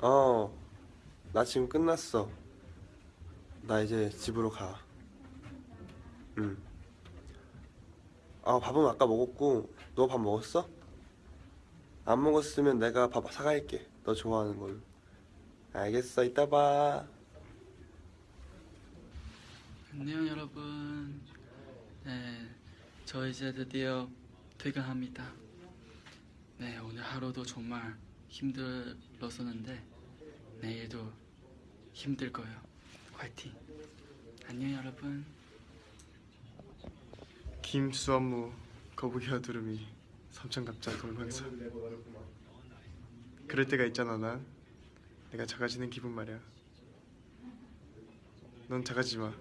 어, 나 지금 끝났어. 나 이제 집으로 가. 응. 아, 밥은 아까 먹었고, 너 밥 먹었어? 안 먹었으면 내가 밥 사갈게. 너 좋아하는 걸로. 알겠어, 이따 봐. 안녕 여러분. 네, 저 이제 드디어 퇴근합니다. 네, 오늘 하루도 정말 힘들었었는데 내일도 힘들 거예요. 화이팅. 안녕 여러분. 김수원무 거북이 여두름이 삼천갑자 동방사 그럴 때가 있잖아 난 내가 작아지는 기분 말이야 넌 작아지지 마